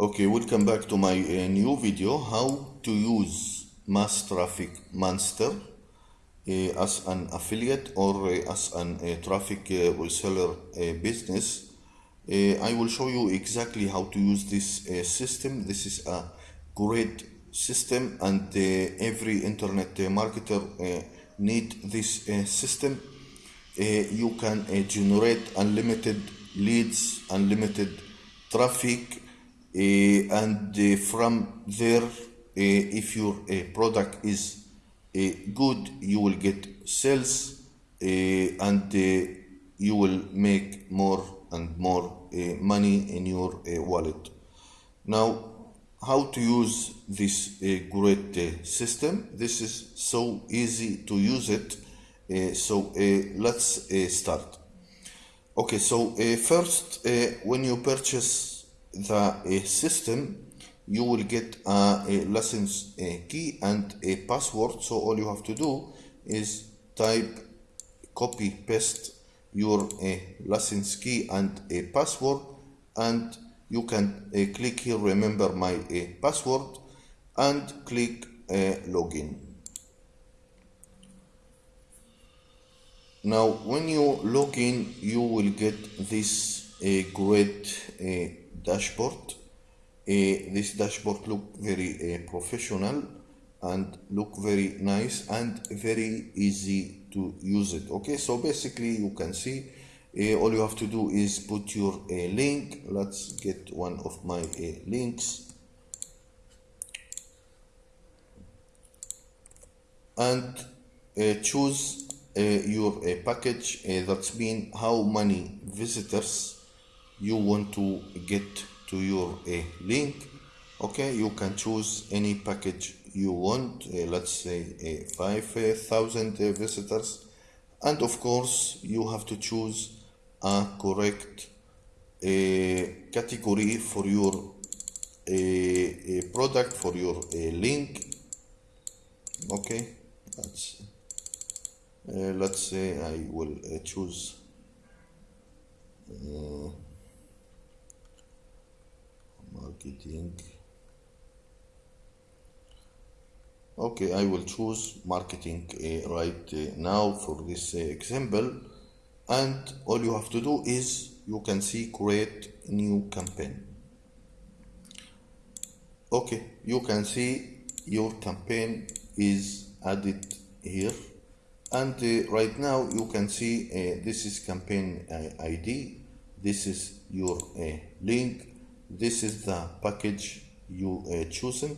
Okay, welcome back to my uh, new video how to use Mass Traffic Monster uh, as an affiliate or uh, as an uh, traffic uh, reseller uh, business. Uh, I will show you exactly how to use this uh, system. This is a great system and uh, every internet uh, marketer uh, need this uh, system. Uh, you can uh, generate unlimited leads, unlimited traffic uh, Eh, and uh, from there uh, if your product is good you will get sales and you will make more and more money in your wallet. Now how to use this uh, great uh, system? This is so easy to use it. Uh, so let's start. Okay, so first, when you purchase the uh, system, you will get a, a license uh, key and a password. So all you have to do is type, copy, paste your uh, license key and a password, and you can uh, click here, remember my uh, password, and click uh, login. Now, when you log in, you will get this uh, great uh, dashboard. This dashboard look very uh, professional and look very nice and very easy to use it. Okay, so basically you can see uh, all you have to do is put your uh, link. Let's get one of my uh, links and choose your package that's mean how many visitors you want to get to your uh, link okay you can choose any package you want uh, let's say uh, 5000 uh, visitors. And of course you have to choose a correct uh, category for your uh, uh, product for your uh, link. Okay uh, let's say I will uh, choose uh, marketing. Okay I will choose marketing uh, right uh, now for this uh, example. And all you have to do is you can see create new campaign. Okay you can see your campaign is added here. And right now you can see this is campaign ID this is your link this is the package you uh, chosen.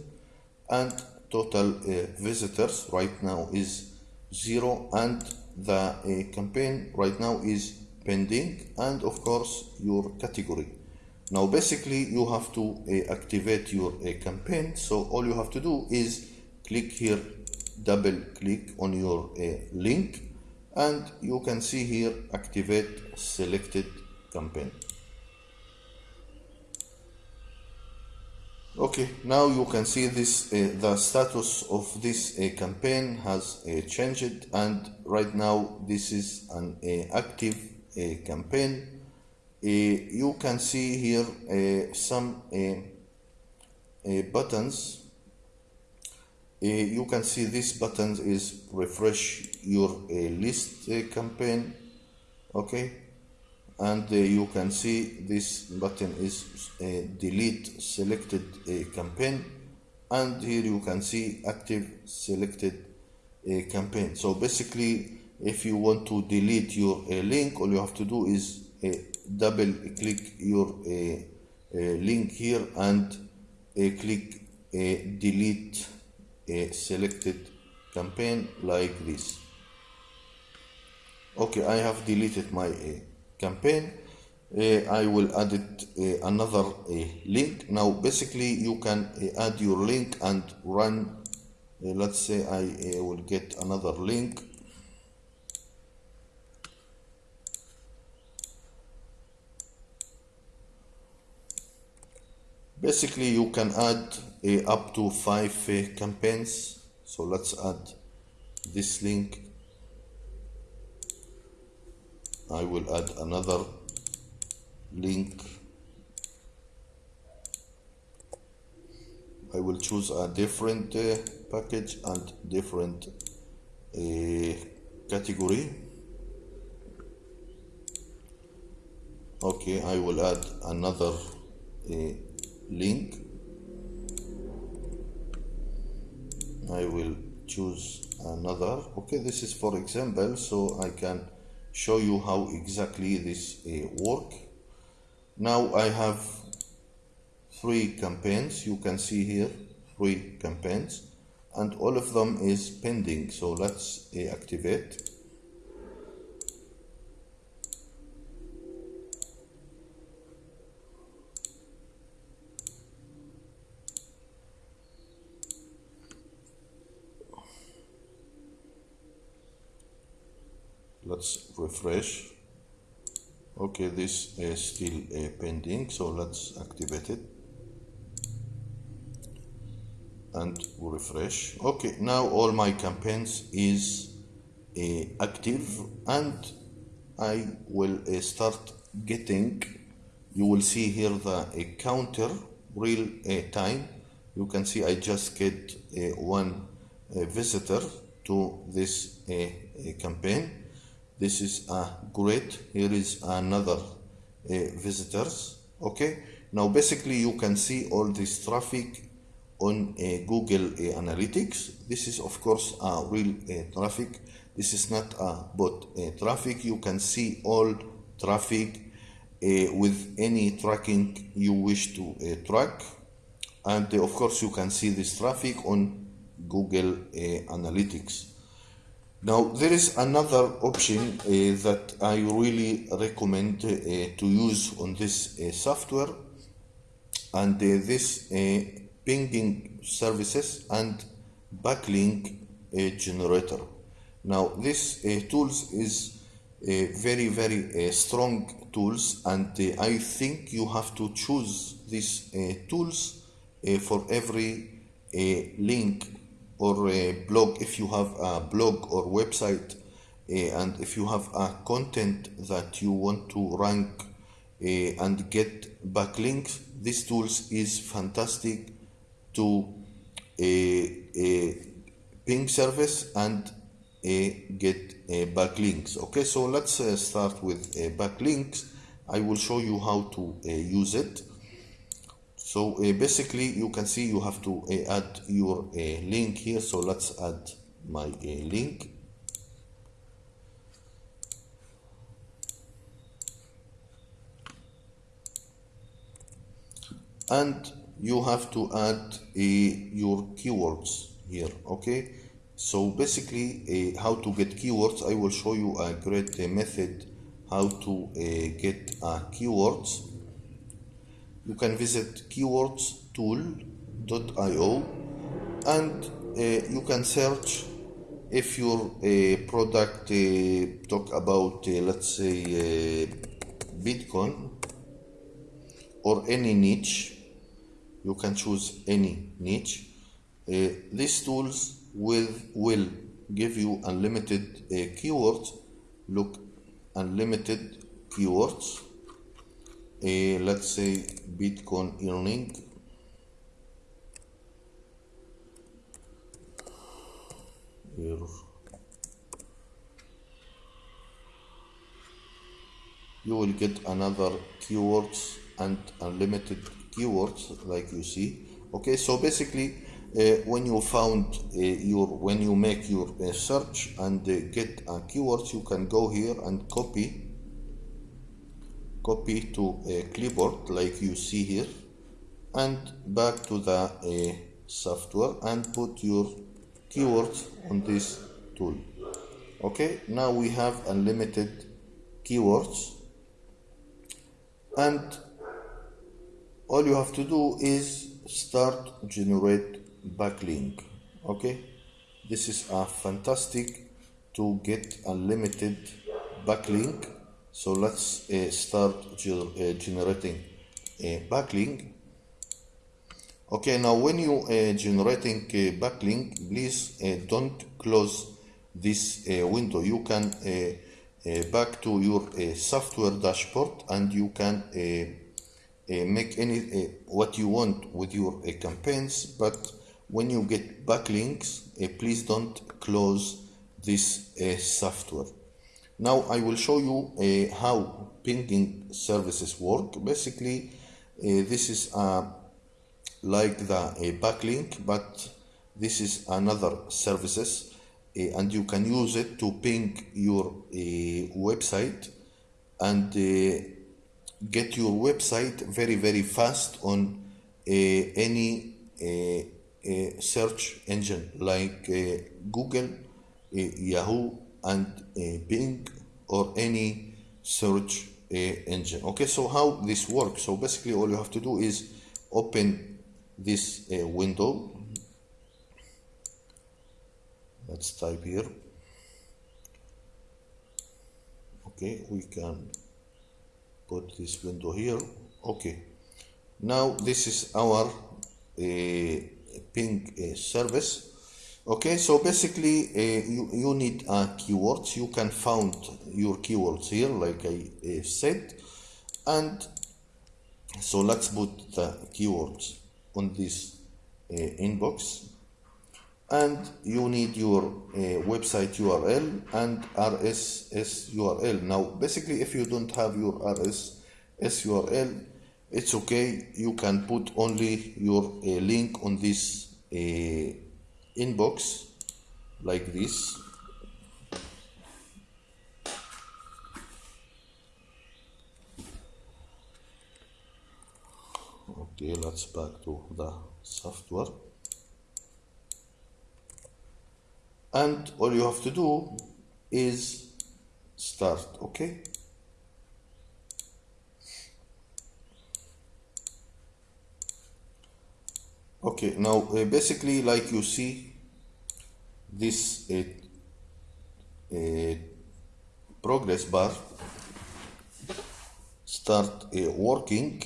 And total uh, visitors right now is zero. And the uh, campaign right now is pending. And of course your category. Now basically you have to uh, activate your uh, campaign. So all you have to do is click here double click on your uh, link. And you can see here activate selected campaign okay now you can see this uh, the status of this uh, campaign has uh, changed and right now this is an uh, active uh, campaign. Uh, you can see here some buttons. You can see this button is refresh your list campaign. Okay and uh, you can see this button is uh, delete selected uh, campaign. And here you can see active selected uh, campaign. So basically if you want to delete your link all you have to do is double click your link here and click delete a selected campaign like this. Okay I have deleted my campaign. Uh, I will add it uh, another uh, link. Now basically you can add your link and run let's say I will get another link. Basically you can add uh, up to five uh, campaigns. So let's add this link I will add another link. I will choose a different uh, package and different uh, category. Okay I will add another uh, link. I will choose another. Okay this is for example so I can show you how exactly this uh, work. Now I have three campaigns. You can see here three campaigns and all of them is pending so let's uh, activate let's refresh. Okay this is still uh, pending so let's activate it. And refresh. Okay now all my campaigns is uh, active and I will uh, start getting you will see here the uh, counter real uh, time. You can see I just get uh, one visitor to this campaign this is a great here is another uh, visitors okay now basically you can see all this traffic on uh, Google uh, Analytics. This is of course a real uh, traffic. This is not a bot uh, traffic. You can see all traffic with any tracking you wish to track. And of course you can see this traffic on Google Analytics. Now there is another option uh, that I really recommend uh, to use on this uh, software and this pinging services and backlink generator. Now this tools is very very uh, strong tools and uh, I think you have to choose these tools for every link or a blog if you have a blog or website eh, and if you have a content that you want to rank eh, and get backlinks this tools is fantastic to a, a ping service and get backlinks. Okay so let's start with backlinks. I will show you how to use it so uh, basically you can see you have to uh, add your uh, link here. So let's add my link. And you have to add your keywords here okay? So basically how to get keywords I will show you a great method how to get keywords you can visit keywordstool.io and uh, you can search if your uh, product uh, talk about let's say Bitcoin or any niche. You can choose any niche. Uh, these tools will will give you unlimited uh, keywords. Look unlimited keywords uh, let's say bitcoin earning. You will get another keywords and unlimited keywords like you see. Okay so basically uh, when you found uh, your when you make your uh, search and get a keywords you can go here and copy copy to a clipboard like you see here and back to the uh, software and put your keywords on this tool. Okay now we have unlimited keywords. And all you have to do is start generate backlink. Okay this is a fantastic to get unlimited backlink so let's uh, start ger uh, generating a backlink. Okay now when you uh, generating a backlink please uh, don't close this uh, window. You can uh, back to your software dashboard and you can uh, make any uh, what you want with your uh, campaigns. But when you get backlinks uh, please don't close this uh, software now I will show you uh, how pinging services work. Basically uh, this is uh, like the uh, backlink but this is another services uh, and you can use it to ping your uh, website and get your website very very fast on any search engine like Google, Yahoo and uh, Bing or any search uh, engine. Okay so how this works? So basically all you have to do is open this uh, window. Let's type here. Okay we can put this window here. Okay. Now this is our uh, ping uh, service okay so basically uh, you, you need uh, keywords. You can found your keywords here like I uh, said. And so let's put the keywords on this uh, inbox. And you need your uh, website URL and RSS URL now basically if you don't have your RSS URL it's okay. You can put only your uh, link on this inbox like this. Okay let's back to the software. And all you have to do is start okay? Okay now uh, basically like you see this uh, uh, progress bar start uh, working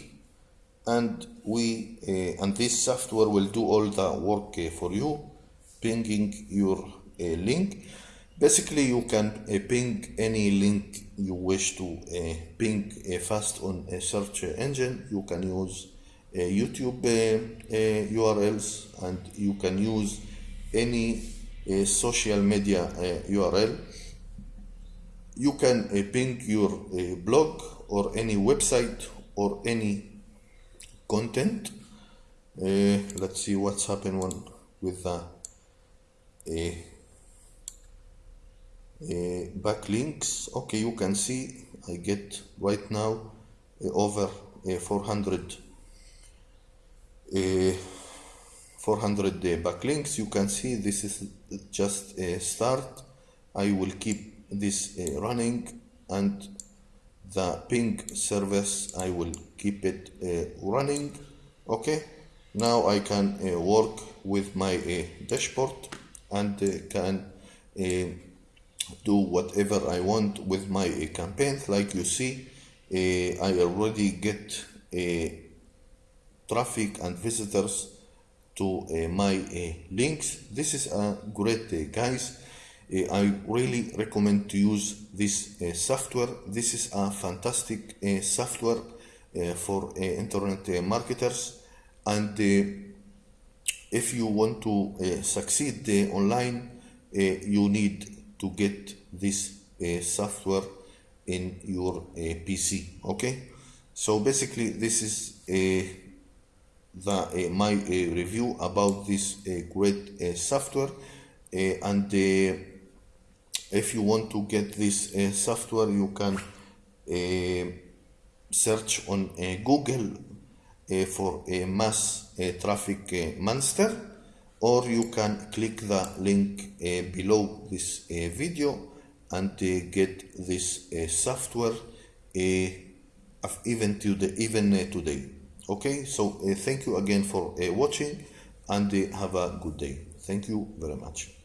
and we uh, and this software will do all the work uh, for you pinging your uh, link. Basically you can ping any link you wish to ping fast on a search engine. You can use YouTube URLs and you can use any uh, social media URL you can ping your blog or any website or any content. Uh, let's see what's happened one with the uh, uh, backlinks. Okay you can see I get right now uh, over uh, 400 uh, 400 day backlinks. You can see this is just a start. I will keep this uh, running and the ping service I will keep it uh, running. Okay now I can uh, work with my uh, dashboard and uh, can uh, do whatever I want with my uh, campaigns. Like you see uh, I already get traffic and visitors to eh, my eh, links. This is uh, a great eh, guys. Uh, I really recommend to use this uh, software. This is a fantastic uh, software for internet marketers. And if you want to succeed online you need to get this software in your PC okay? So basically this is the uh, my uh, review about this uh, great eh, software and if you want to get this software you can search on Google for a mass traffic monster or you can click the link below this video and get this software even today even today okay so uh, thank you again for uh, watching and uh, have a good day. Thank you very much